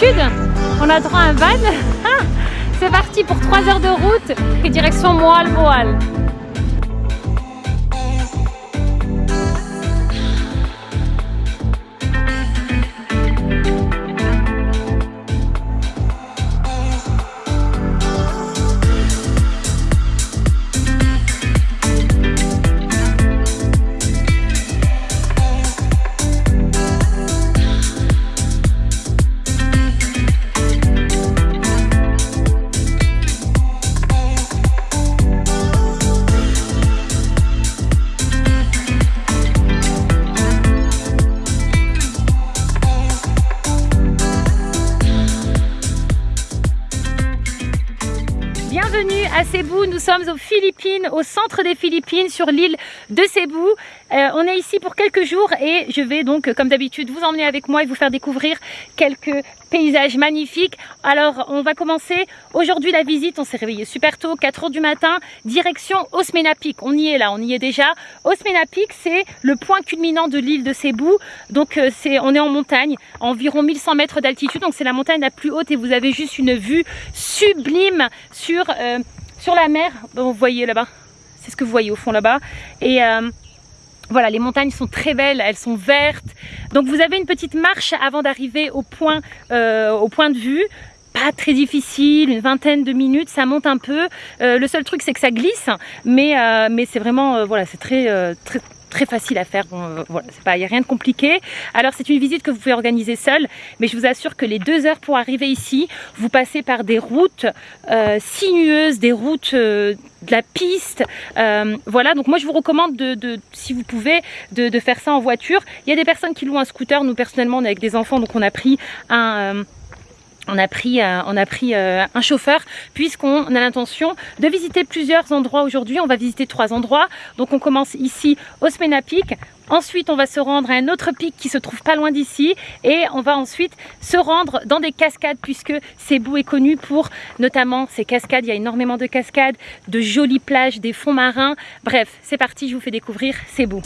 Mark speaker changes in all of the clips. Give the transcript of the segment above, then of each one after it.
Speaker 1: D'habitude, on a droit à un van. C'est parti pour 3 heures de route. Et direction Moal-Moal. à Cebu. Nous sommes aux Philippines, au centre des Philippines, sur l'île de Cebu. Euh, on est ici pour quelques jours et je vais donc, comme d'habitude, vous emmener avec moi et vous faire découvrir quelques paysages magnifiques. Alors, on va commencer aujourd'hui la visite. On s'est réveillé super tôt, 4 heures du matin, direction Osmena Peak. On y est là, on y est déjà. Osmena Peak, c'est le point culminant de l'île de Cebu. Donc, euh, c'est, on est en montagne, environ 1100 mètres d'altitude. Donc, c'est la montagne la plus haute et vous avez juste une vue sublime sur... Euh, sur la mer, vous voyez là-bas, c'est ce que vous voyez au fond là-bas. Et voilà, les montagnes sont très belles, elles sont vertes. Donc vous avez une petite marche avant d'arriver au, point, euh, au point de vue pas très difficile, une vingtaine de minutes, ça monte un peu. Euh, le seul truc c'est que ça glisse, mais, mais c'est vraiment, voilà, c'est très, très, très facile à faire. Bon, voilà, c'est pas, il n'y a rien de compliqué. Alors c'est une visite que vous pouvez organiser seul, mais je vous assure que les deux heures pour arriver ici, vous passez par des routes euh, sinueuses, des routes euh, de la piste. Euh, voilà, donc moi je vous recommande de, si vous pouvez, de, faire ça en voiture. Il y a des personnes qui louent un scooter. Nous personnellement, on est avec des enfants, donc on a pris un euh, on a pris, euh, a euh, un chauffeur puisqu'on a l'intention de visiter plusieurs endroits aujourd'hui. On va visiter trois endroits. Donc on commence ici au Smena Peak. Ensuite, on va se rendre à un autre pic qui se trouve pas loin d'ici. Et on va ensuite se rendre dans des cascades puisque Cebu est connu pour notamment ces cascades. Il y a énormément de cascades, de jolies plages, des fonds marins. Bref, c'est parti, je vous fais découvrir Cebu.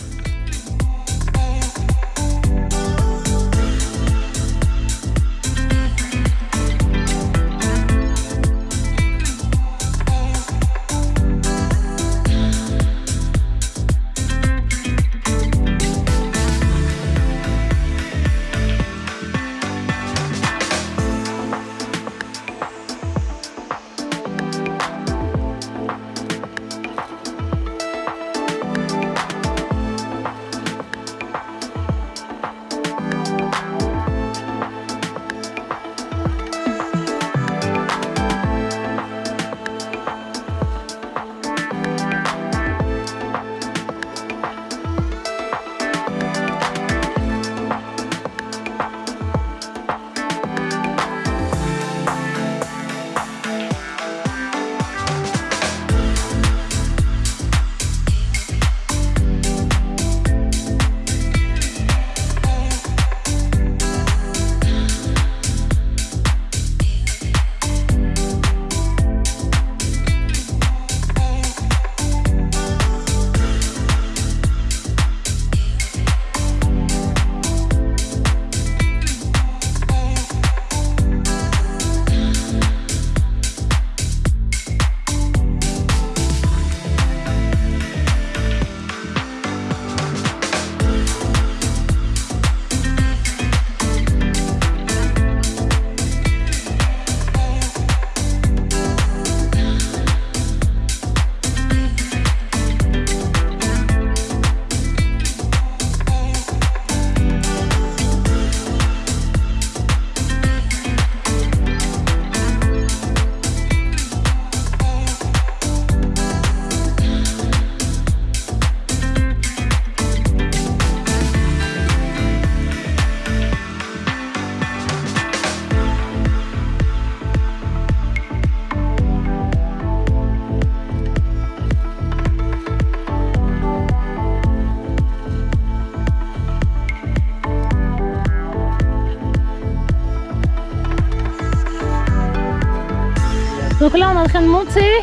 Speaker 1: En train de monter.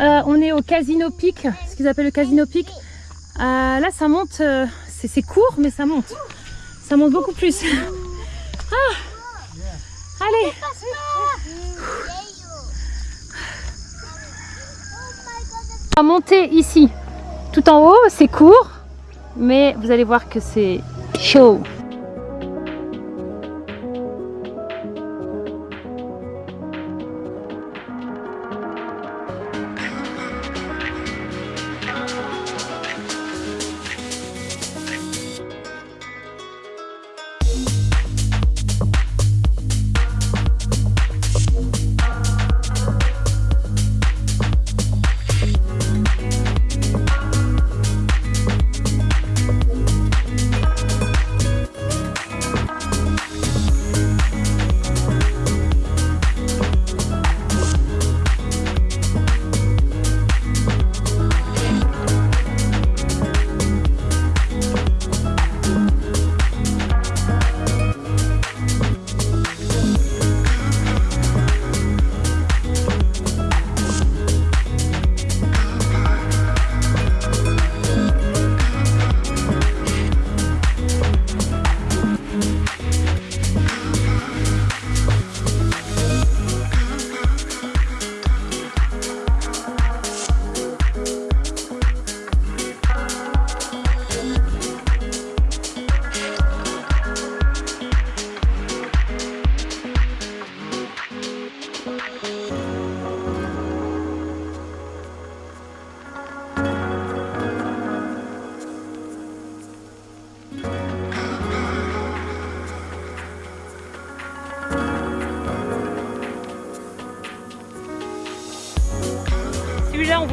Speaker 1: Euh, on est au Casino Peak, ce qu'ils appellent le Casino Peak. Euh, là ça monte, euh, c'est court mais ça monte. Ça monte beaucoup plus. ah, Allez On va monter ici. Tout en haut, c'est court, mais vous allez voir que c'est chaud.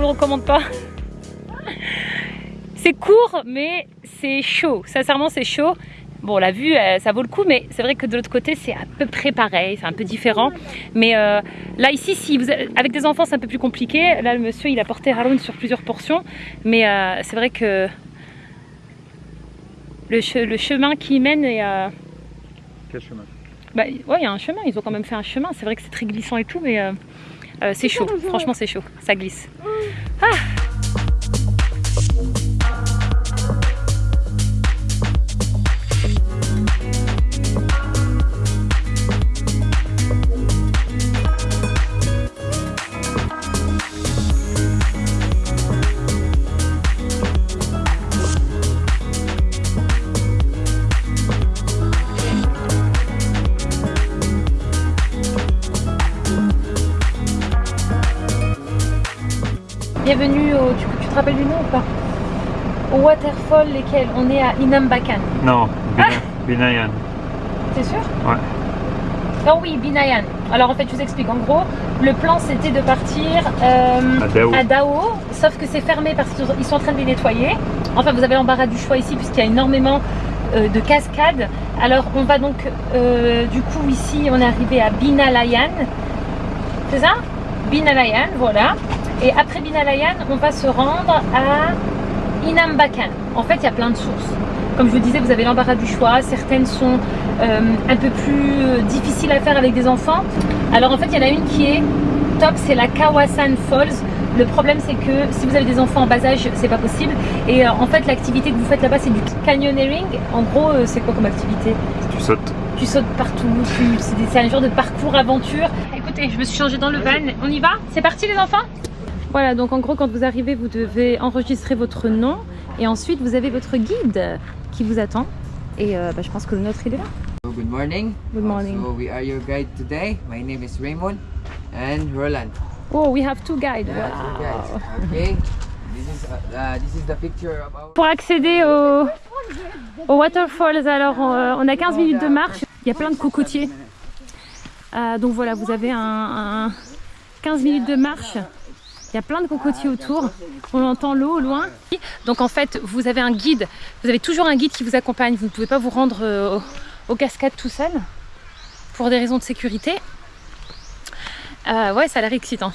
Speaker 1: Vous recommande pas. C'est court, mais c'est chaud. Sincèrement, c'est chaud. Bon, la vue, euh, ça vaut le coup, mais c'est vrai que de l'autre côté, c'est à peu près pareil, c'est un peu différent. Mais euh, là, ici, si vous, avec des enfants, c'est un peu plus compliqué. Là, le monsieur, il a porté Haroun sur plusieurs portions. Mais euh, c'est vrai que le, chemin qui mène est...
Speaker 2: Quel chemin?
Speaker 1: bah, ouais, il y a un chemin, ils ont quand même fait un chemin. C'est vrai que c'est très glissant et tout, mais c'est chaud. Franchement, c'est chaud, ça glisse. Ah Lesquels On est à Inambakan.
Speaker 2: Non, Bina, ah Binayan.
Speaker 1: T'es sûr
Speaker 2: Ouais.
Speaker 1: Oh oui, Binayan. Alors en fait, je vous explique. En gros, le plan c'était de partir
Speaker 2: euh,
Speaker 1: à, Dao. sauf que c'est fermé parce qu'ils sont en train de les nettoyer. Enfin, vous avez l'embarras du choix ici puisqu'il y a énormément euh, de cascades. Alors on va donc, euh, du coup ici, on est arrivé à Binalayan. C'est ça? Binalayan, voilà. Et après Binalayan, on va se rendre à Inambakan. En fait, il y a plein de sources. Comme je vous disais, vous avez l'embarras du choix. Certaines sont euh, un peu plus difficiles à faire avec des enfants. Alors en fait, il y en a une qui est top, c'est la Kawasan Falls. Le problème, c'est que si vous avez des enfants en bas âge, c'est pas possible. Et euh, en fait, l'activité que vous faites là-bas, c'est du canyoneering. En gros, euh, c'est quoi comme activité?
Speaker 2: Tu sautes.
Speaker 1: Tu sautes partout. C'est un genre de parcours aventure. Écoutez, je me suis changée dans le van. On y va? C'est parti, les enfants? Voilà, donc en gros, quand vous arrivez, vous devez enregistrer votre nom et ensuite vous avez votre guide qui vous attend. Et euh, bah, je pense que le nôtre il est là.
Speaker 3: Good morning.
Speaker 1: Good morning.
Speaker 3: So we are your guide today. My name is Raymond and Roland.
Speaker 1: Oh, we have two guides.
Speaker 3: Yeah, two guides. Okay. This is, uh, uh, this is the picture of our...
Speaker 1: Pour accéder au, au waterfalls, alors on, euh, on, a 15 minutes de marche. Il y a plein de cocotiers. Euh, donc voilà, vous avez un, un 15 minutes de marche il y a plein de cocotiers autour. On entend l'eau au loin. Donc en fait, vous avez un guide. Vous avez toujours un guide qui vous accompagne. Vous ne pouvez pas vous rendre euh, aux cascades tout seul pour des raisons de sécurité. Euh, ouais, ça a l'air excitant.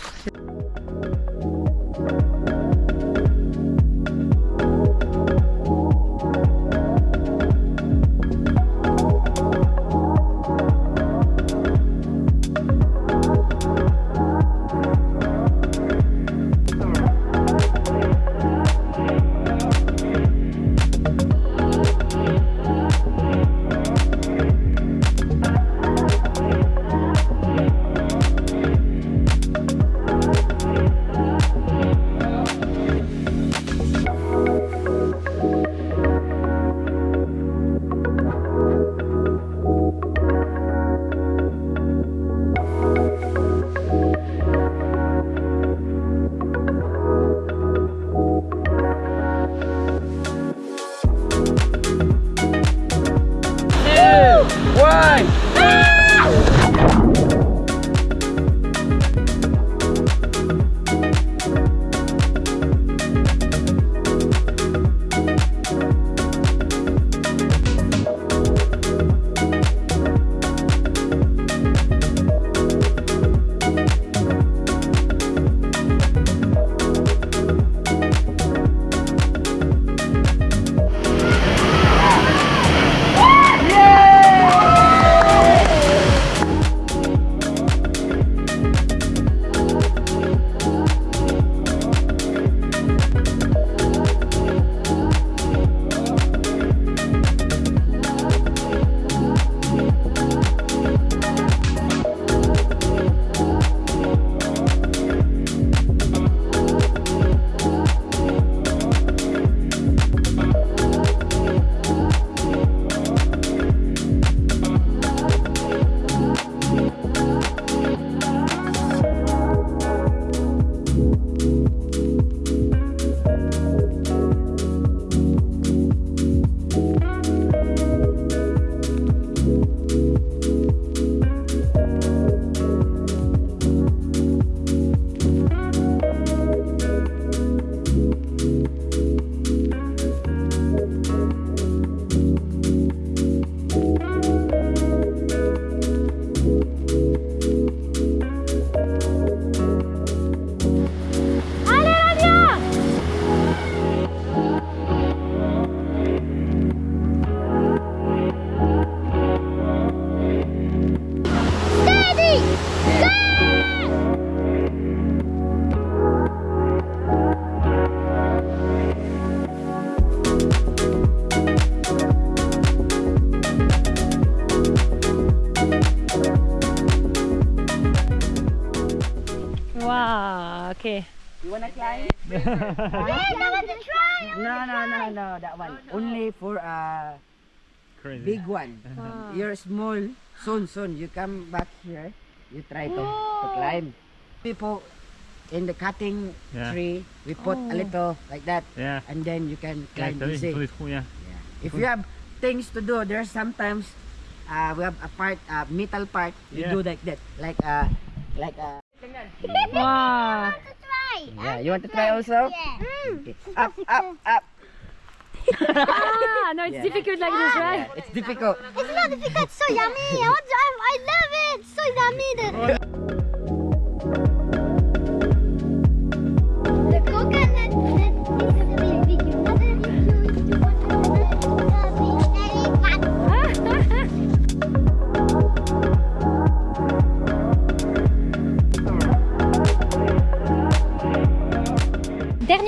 Speaker 3: No, no, no, no, that one. Only for a
Speaker 2: Crazy.
Speaker 3: big one. You're small. Soon, soon. You come back here. You try to, to climb. People in the cutting
Speaker 2: Yeah.
Speaker 3: tree, we put a little like that,
Speaker 2: Yeah.
Speaker 3: and then you can
Speaker 2: Yeah,
Speaker 3: climb
Speaker 2: t'as vu,
Speaker 3: easy.
Speaker 2: tous les trous, yeah.
Speaker 3: Yeah. If you have things to do, there's sometimes uh, we have a part, uh, metal part. You
Speaker 2: Yeah.
Speaker 3: do like that, like uh, like uh.
Speaker 1: Wow.
Speaker 3: Yeah, you want to try also? Okay. Up, up, up.
Speaker 1: Ah, no, it's
Speaker 3: Yeah.
Speaker 1: difficult like this, right?
Speaker 3: Yeah, it's difficult.
Speaker 4: It's not difficult. It's so yummy. I want to, I, I love it. It's so yummy.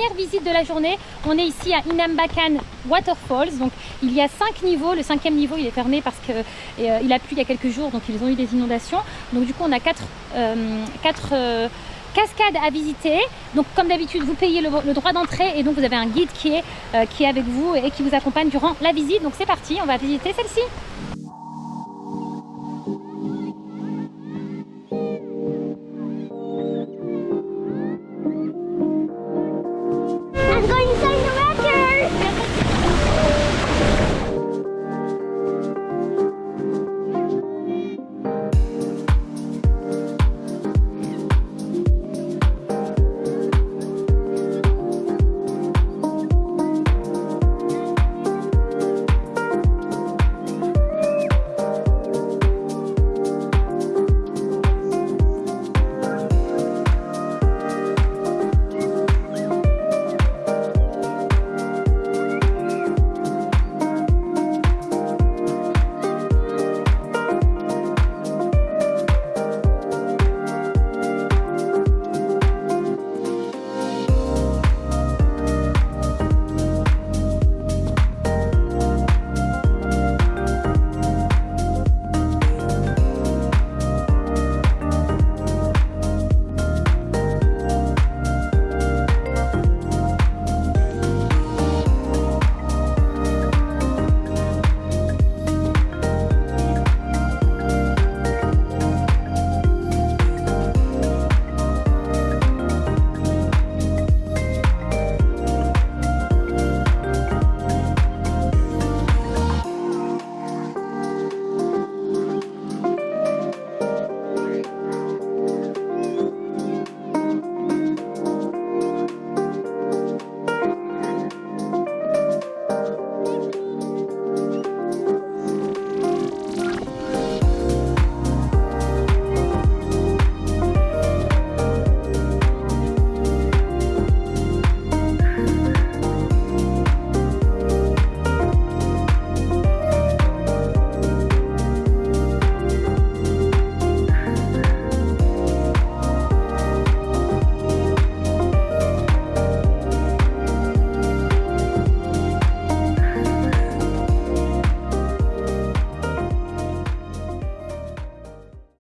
Speaker 1: Dernière visite de la journée, on est ici à Inambakan Waterfalls. Donc il y a cinq niveaux. Le cinquième niveau il est fermé parce que euh, a plu il y a quelques jours, donc ils ont eu des inondations. Donc du coup on a quatre, euh, quatre euh, cascades à visiter. Donc comme d'habitude vous payez le, le droit d'entrée et donc vous avez un guide qui est, euh, qui est avec vous et qui vous accompagne durant la visite. Donc c'est parti, on va visiter celle-ci.